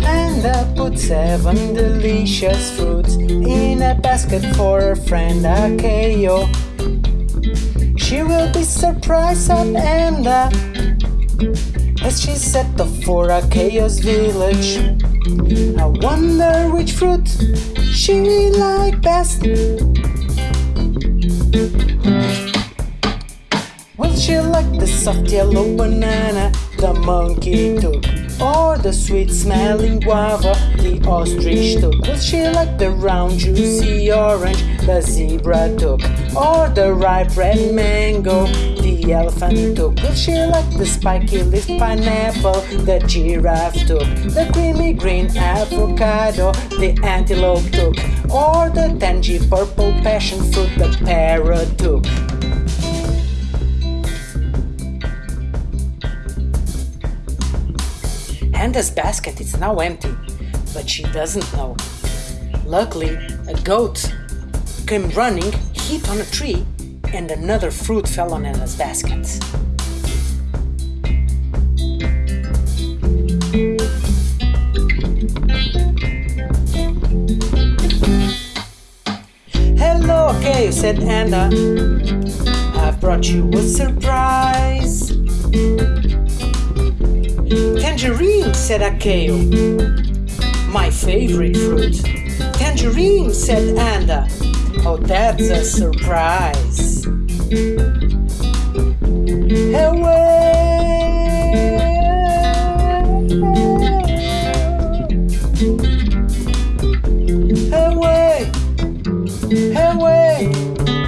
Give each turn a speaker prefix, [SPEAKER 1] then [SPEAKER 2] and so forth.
[SPEAKER 1] Handa put seven delicious fruits in a basket for her friend Akeyo. She will be surprised at Handa as she set off for Akeyo's village. I wonder which fruit she like best. Like the soft yellow banana the monkey took? Or the sweet smelling guava the ostrich took? She like the round juicy orange the zebra took? Or the ripe red mango the elephant took? Will she like the spiky leaf pineapple the giraffe took? The creamy green avocado the antelope took? Or the tangy purple passion fruit the parrot took? Handa's basket is now empty, but she doesn't know. Luckily, a goat came running, hit on a tree, and another fruit fell on Handa's basket. Hello, Akeyo, said Handa. I've brought you a surprise. Said Akeyo. My favorite fruit. Tangerine, said Handa. Oh, that's a surprise. Away, away, away.